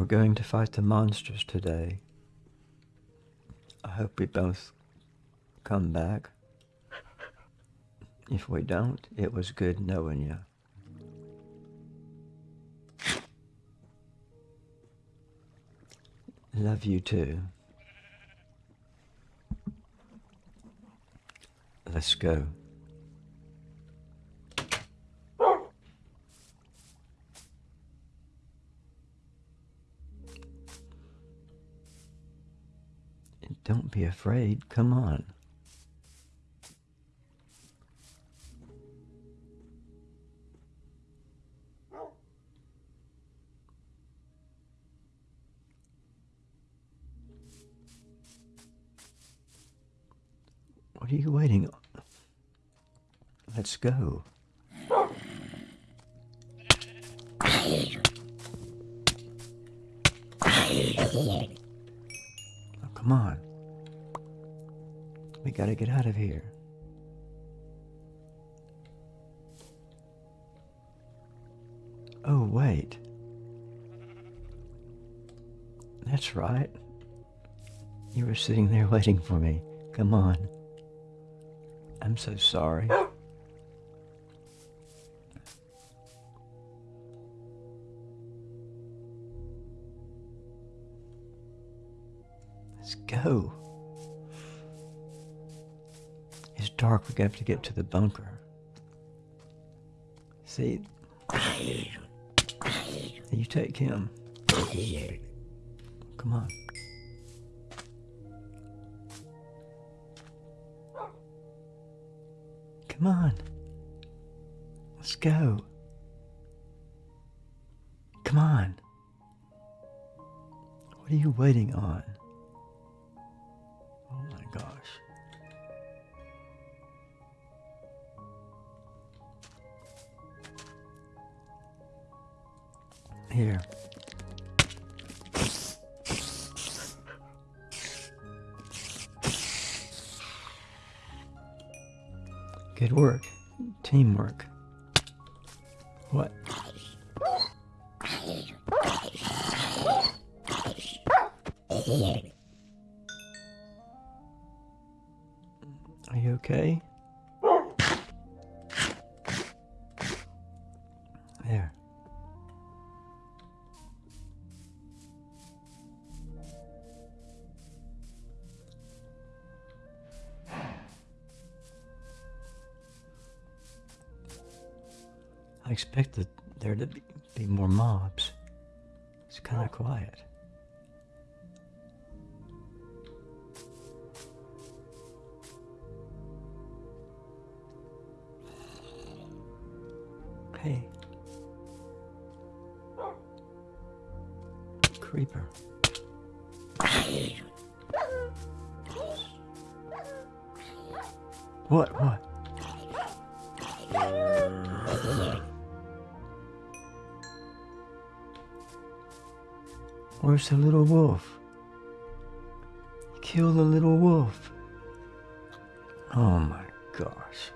We're going to fight the monsters today. I hope we both come back. If we don't, it was good knowing you. Love you too. Let's go. Be afraid. Come on. What are you waiting on? Let's go. Oh, come on. We gotta get out of here. Oh, wait. That's right. You were sitting there waiting for me. Come on. I'm so sorry. Let's go. Dark. We're going to have to get to the bunker. See? You take him. Come on. Come on. Let's go. Come on. What are you waiting on? Oh my gosh. Here. Good work. Teamwork. What? Are you okay? I expected there to be, be more mobs. It's kind of quiet. Hey. Creeper. What? What? Where's the little wolf? Kill the little wolf. Oh my gosh.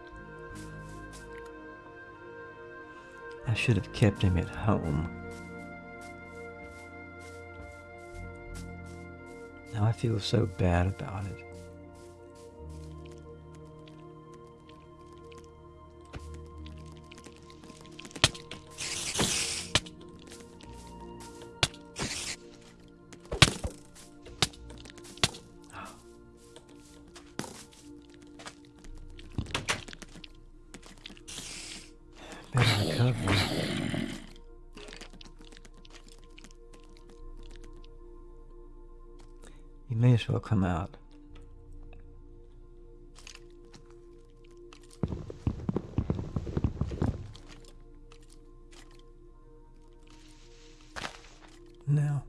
I should have kept him at home. Now I feel so bad about it. You may as well come out. Now.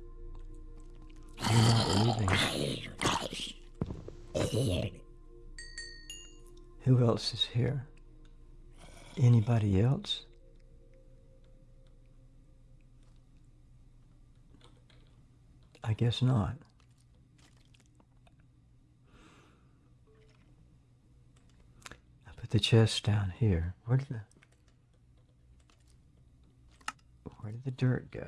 Who else is here? Anybody else? I guess not. put the chest down here. Where did the where did the dirt go?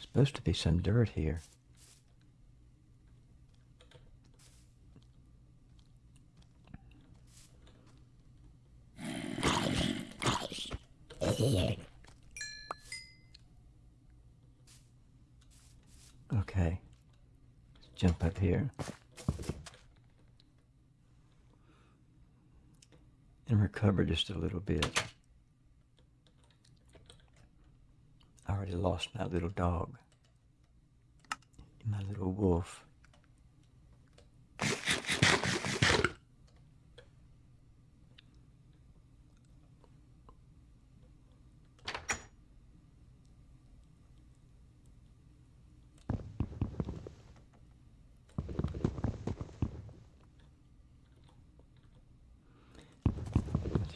Supposed to be some dirt here. Okay. Let's jump up here. And recover just a little bit. I already lost my little dog. My little wolf.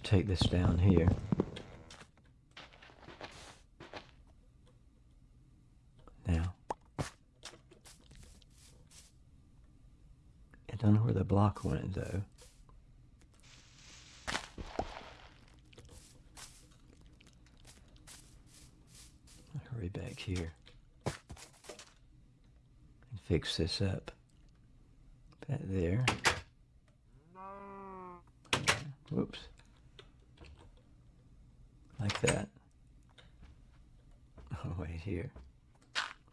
Take this down here. Now, I don't know where the block went though. Hurry back here and fix this up. That there. Whoops. Like that. Oh, wait, here.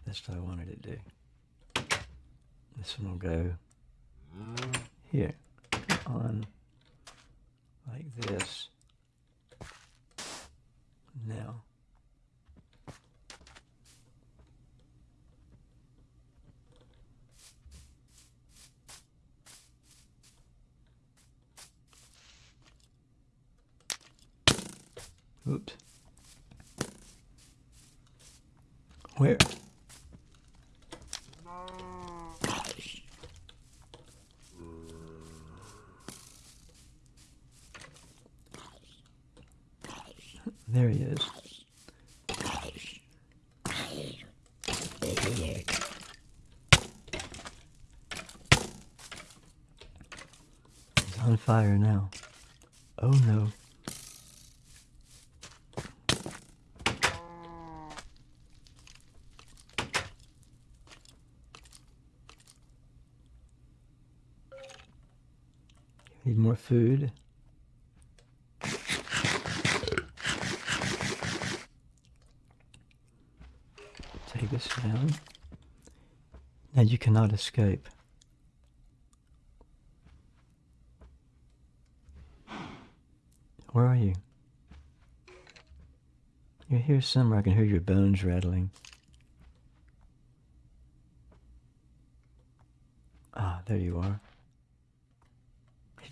That's what I wanted to do. This one will go here on like this. Now. Oops. Where? There he is. He's on fire now. Oh no. Need more food. Take this down. Now you cannot escape. Where are you? You're here somewhere. I can hear your bones rattling. Ah, there you are.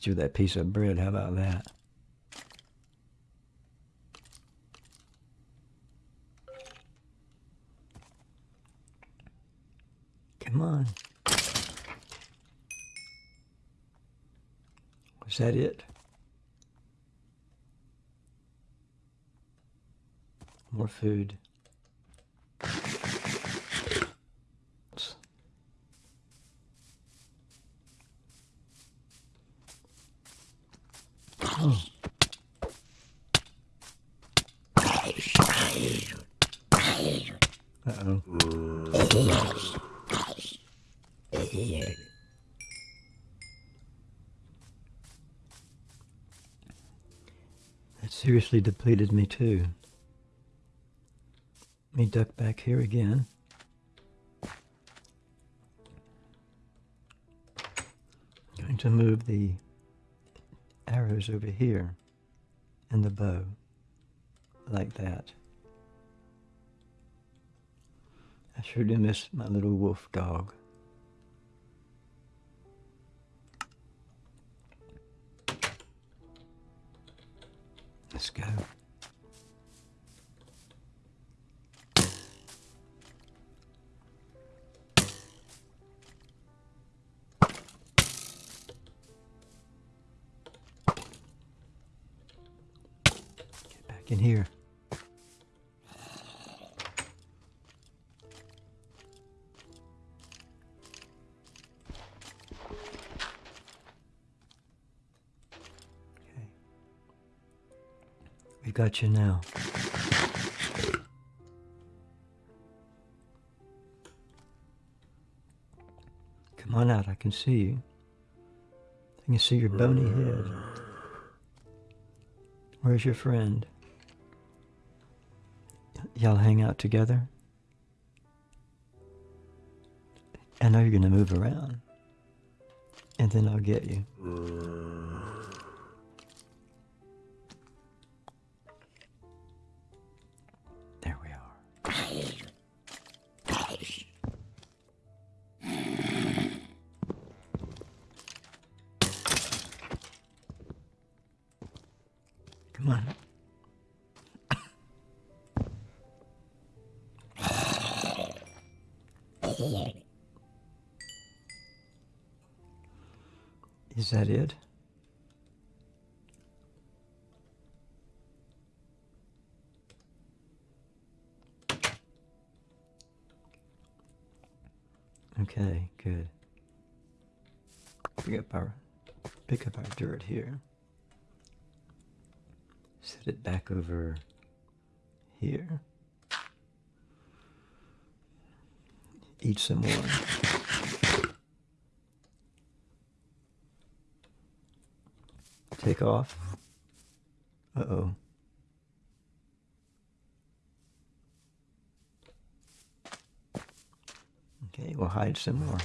Hit you that piece of bread. How about that? Come on. Was that it? More food. Oh. Uh-oh. That seriously depleted me too. Let me duck back here again. I'm going to move the arrows over here and the bow like that. I sure do miss my little wolf dog. Let's go. Get back in here. We got you now. Come on out, I can see you. I can see your bony head. Where's your friend? Y'all hang out together? I know you're going to move around. And then I'll get you. Is that it? Okay, good. Pick up our pick up our dirt here. Set it back over here. Eat some more. Take off. Uh-oh. Okay, we'll hide some more.